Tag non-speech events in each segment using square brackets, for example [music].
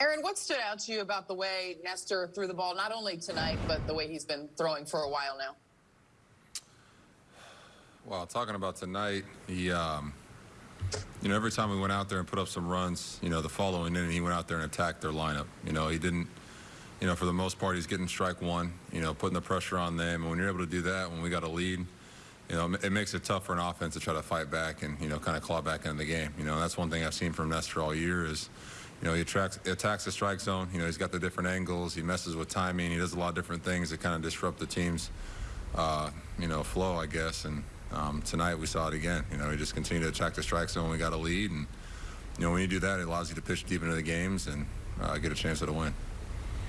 Aaron, what stood out to you about the way Nestor threw the ball, not only tonight, but the way he's been throwing for a while now? Well, talking about tonight, he, um, you know, every time we went out there and put up some runs, you know, the following inning, he went out there and attacked their lineup. You know, he didn't, you know, for the most part, he's getting strike one, you know, putting the pressure on them. And when you're able to do that, when we got a lead, you know, it makes it tough for an offense to try to fight back and, you know, kind of claw back into the game. You know, that's one thing I've seen from Nestor all year is, you know, he attracts, attacks the strike zone. You know, he's got the different angles. He messes with timing. He does a lot of different things that kind of disrupt the team's, uh, you know, flow, I guess. And um, tonight we saw it again. You know, he just continued to attack the strike zone. We got a lead. And, you know, when you do that, it allows you to pitch deep into the games and uh, get a chance at a win.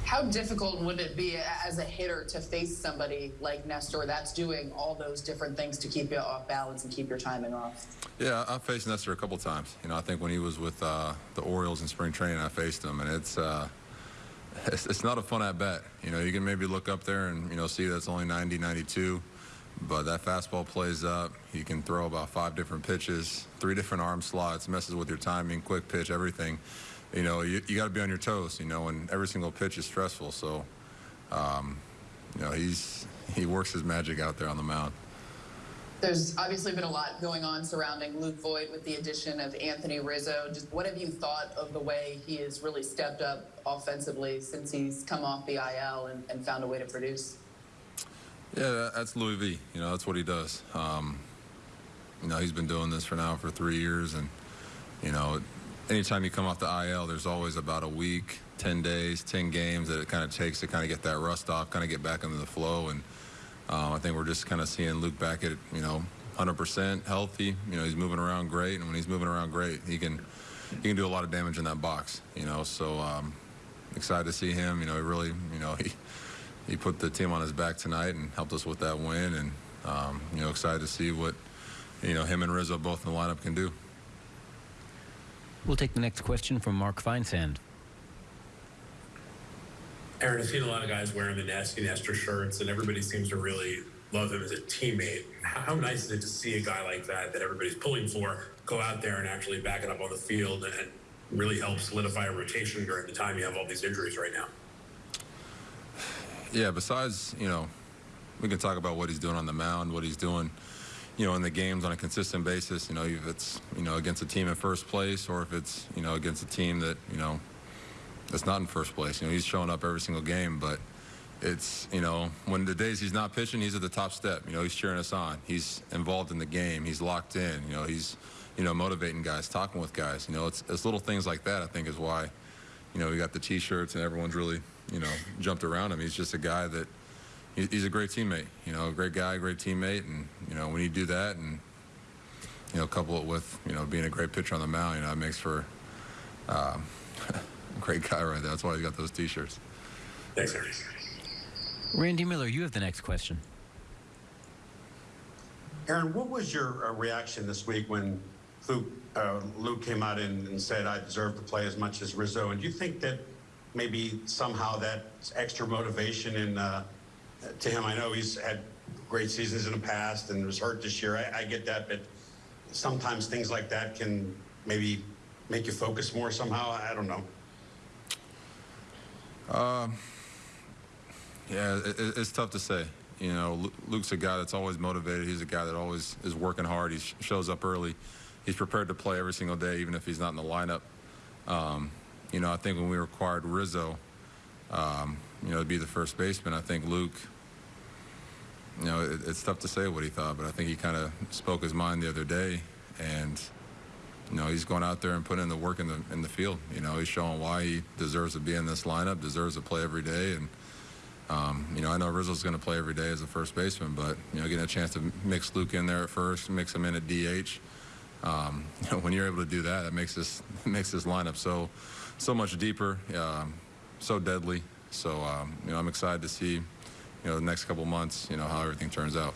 How difficult would it be as a hitter to face somebody like Nestor that's doing all those different things to keep you off balance and keep your timing off? Yeah, I faced Nestor a couple times. You know, I think when he was with uh, the Orioles in spring training, I faced him, and it's, uh, it's it's not a fun at bat. You know, you can maybe look up there and you know see that's only 90, 92, but that fastball plays up. You can throw about five different pitches, three different arm slots, messes with your timing, quick pitch, everything you know, you, you got to be on your toes, you know, and every single pitch is stressful. So, um, you know, he's he works his magic out there on the mound. There's obviously been a lot going on surrounding Luke Voit with the addition of Anthony Rizzo. Just what have you thought of the way he has really stepped up offensively since he's come off the IL and, and found a way to produce? Yeah, that's Louis V. You know, that's what he does. Um, you know, he's been doing this for now for three years, and you know, anytime you come off the IL, there's always about a week, 10 days, 10 games that it kind of takes to kind of get that rust off, kind of get back into the flow. And um, I think we're just kind of seeing Luke back at, you know, 100% healthy. You know, he's moving around great. And when he's moving around great, he can he can do a lot of damage in that box, you know. So um, excited to see him. You know, he really, you know, [laughs] he he put the team on his back tonight and helped us with that win. And, um, you know, excited to see what, you know, him and Rizzo both in the lineup can do. We'll take the next question from Mark Feinsand. Aaron, I've seen a lot of guys wearing the Nasty Nestor shirts, and everybody seems to really love him as a teammate. How nice is it to see a guy like that, that everybody's pulling for, go out there and actually back it up on the field and really help solidify a rotation during the time you have all these injuries right now? Yeah, besides, you know, we can talk about what he's doing on the mound, what he's doing – you know, in the games on a consistent basis. You know, if it's you know against a team in first place or if it's you know against a team that you know that's not in first place. You know, he's showing up every single game, but it's you know when the days he's not pitching, he's at the top step. You know, he's cheering us on. He's involved in the game. He's locked in. You know, he's you know motivating guys, talking with guys. You know, it's it's little things like that. I think is why you know we got the T-shirts and everyone's really you know jumped around him. He's just a guy that he's a great teammate. You know, a great guy, great teammate, and you know when you do that and you know couple it with you know being a great pitcher on the mound, you know it makes for um, [laughs] a great guy right there. That's why he got those T-shirts. Thanks, Eric. Randy Miller, you have the next question. Aaron, what was your uh, reaction this week when Luke, uh, Luke came out and, and, said, I deserve to play as much as Rizzo? And do you think that maybe somehow that extra motivation in uh, to him. I know he's had great seasons in the past and was hurt this year. I, I get that, but sometimes things like that can maybe make you focus more somehow. I don't know. Um, yeah, it, it's tough to say. You know, Luke's a guy that's always motivated. He's a guy that always is working hard. He shows up early. He's prepared to play every single day, even if he's not in the lineup. Um, you know, I think when we required Rizzo, um, you know, to be the first baseman, I think Luke you know, it, it's tough to say what he thought, but I think he kind of spoke his mind the other day, and you know, he's going out there and putting in the work in the in the field. You know, he's showing why he deserves to be in this lineup, deserves to play every day, and um, you know, I know Rizzo's going to play every day as a first baseman, but you know, getting a chance to mix Luke in there at first, mix him in at DH. Um, [laughs] you know, when you're able to do that, it makes this [laughs] makes this lineup so so much deeper, um, so deadly. So um, you know, I'm excited to see you know, the next couple months, you know, how everything turns out.